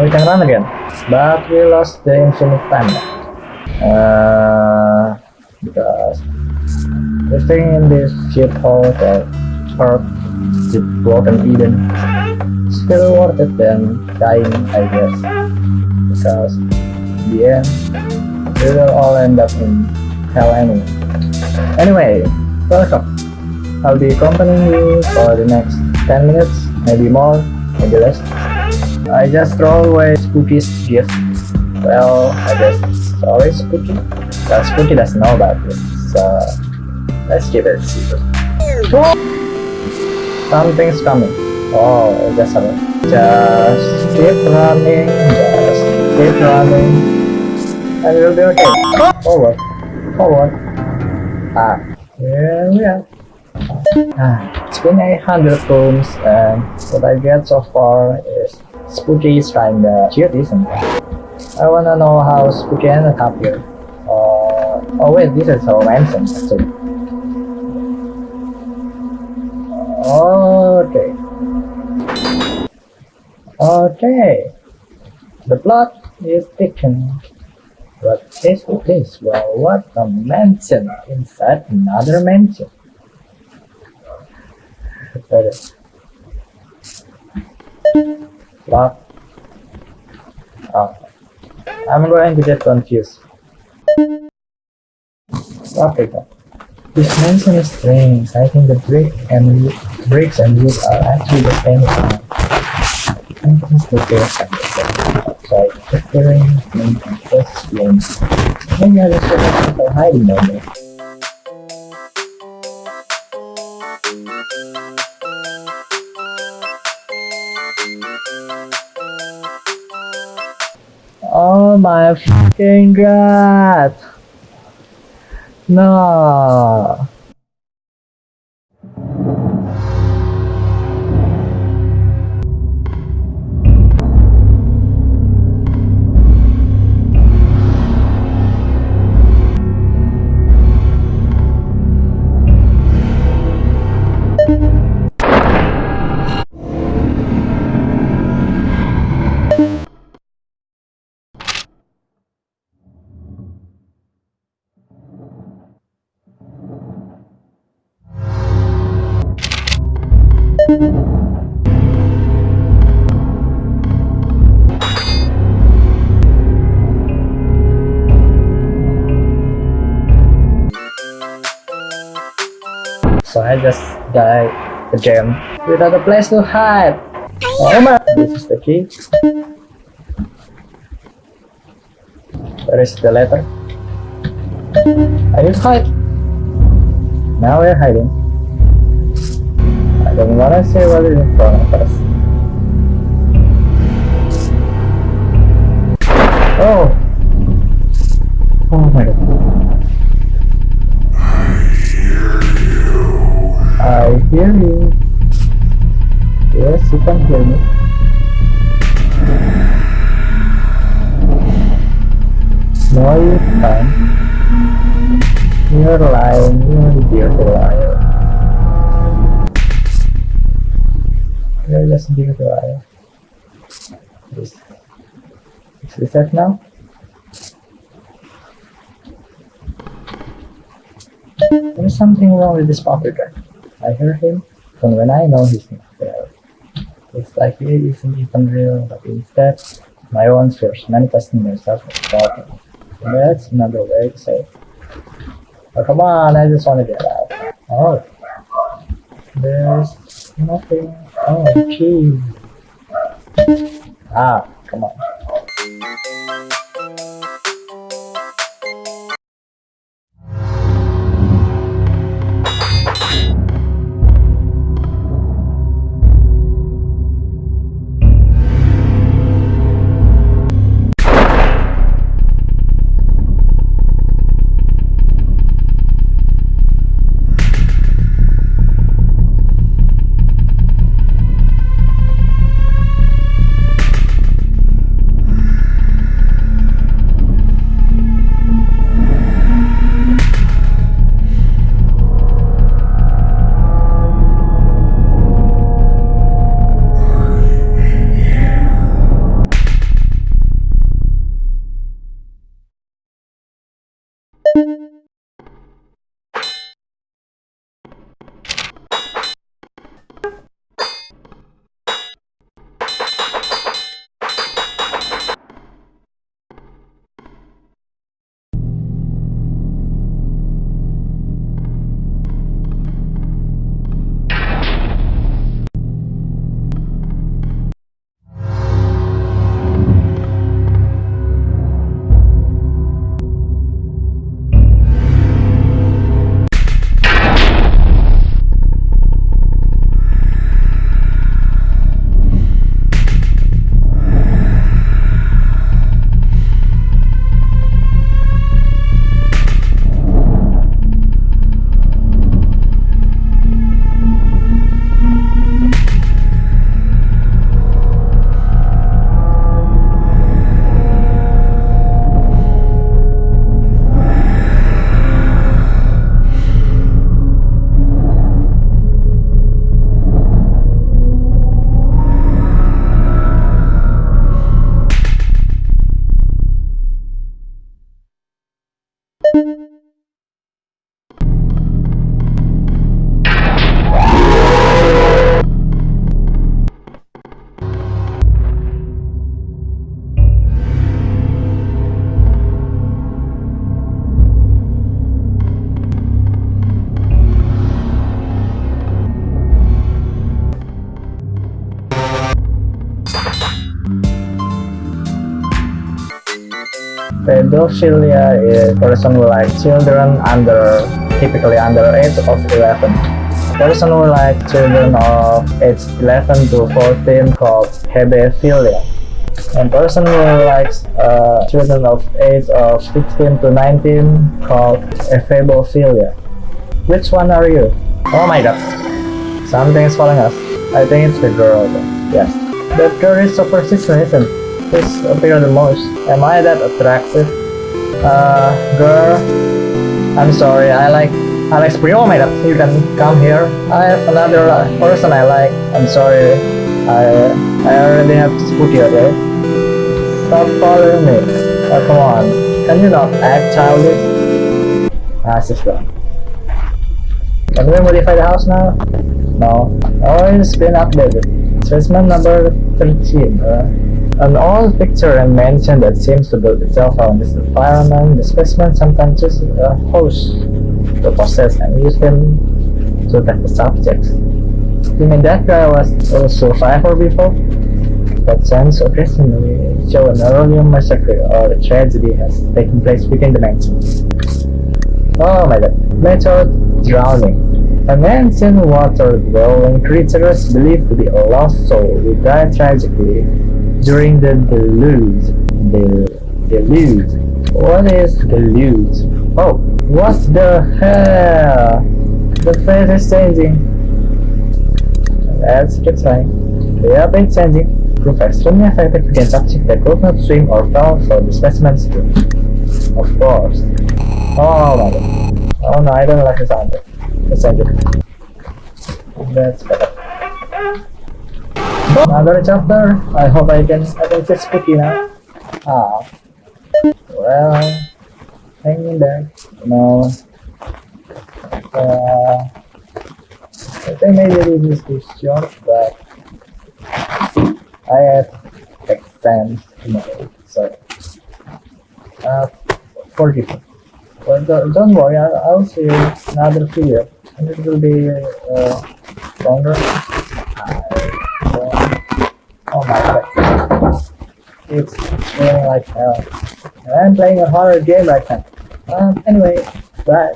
Now we can run again. But we lost the infinite time. Uh, because the thing in this ship hole that Earth with broken Eden still worth it than dying, I guess. Because in the end, we will all end up in hell anyway. Anyway, welcome. I'll be accompanying you for the next 10 minutes, maybe more, maybe less. I just throw away Spooky's gift. Well, I guess always Spooky. Well, Spooky doesn't know about this, so let's keep it secret. Something's coming. Oh, just a Just keep running, just keep running, and we'll be okay. Forward, forward. Ah, here we are. Ah, it's been 800 rooms, and what I get so far is Spooky is kinda cute, isn't it? I wanna know how Spooky ended up here. Uh, oh wait, this is our mansion, actually. Okay. Okay. The plot is taken. But is this? Well, what a mansion inside another mansion. Ready. Plot. Oh. I'm going to get confused. Okay. This mansion is strange. I think the brick and bricks and wood are actually the same thing. I think the doors are the. Outside, differing and explain. Maybe I just have people hiding down there. Fucking! No! So I just died the gem without a place to hide. Oh my! This is the key. Where is the letter? I just hide. Now we're hiding. I don't wanna say what is in front of us. Oh! Oh my god. I hear you. Yes, you can hear me. No, you can't. You're lying. You're a beautiful liar. You're just a beautiful liar. Is, is this it now? There's something wrong with this pocket guy. I hear him from when I know he's not there. It's like he isn't even real, but instead, my own fears manifesting themselves as. That's another way to say it. Oh, come on, I just want to get out. Oh, there's nothing. Oh, gee. Ah, come on. Pedophilia is person who like children under typically under age of 11. Person who like children of age 11 to 14 called hebephilia. And person who likes uh, children of age of 15 to 19 called ephebophilia. Which one are you? Oh my god. Something is following us. I think it's the girl. Yes. That girl is so persistent, isn't it? This appear the most. Am I that attractive? Uh, girl. I'm sorry. I like I like spring. Oh my god. You can come here. I have another uh, person I like. I'm sorry. I I already have to put you okay? Stop following me. Oh, come on. Can you not act childish? Ah, sister. Can we modify the house now? No. Oh, it's been updated. Specimen number 13. Uh, an old picture and mention that seems to build itself on this environment. The specimen sometimes uses a host to process and use them to attack the subjects. You mean that guy was a survivor before? That sounds occasionally show an earlier massacre or a tragedy has taken place within the mansion. Oh my god. Method drowning. A man's in water dwelling creatures believed to be a lost soul who died tragically during the deluge. The deluge. What is deluge? Oh, what the hell? The face is changing. Let's keep trying. The air is changing. Proof extremely effective against subjects that could not swim or fell for the specimens too. Of course. Oh my god. Oh no, I don't like the sound. Let's change it. That's better. Another chapter. I hope I can I can fix now. Ah. Well hang in there. No. Uh I think maybe this is too short, but I have exams tomorrow, so uh for people. But don't, worry, I'll see you another video, and it will be uh, longer. It's feeling like hell. And I'm playing a horror game right now. Um, anyway, bye.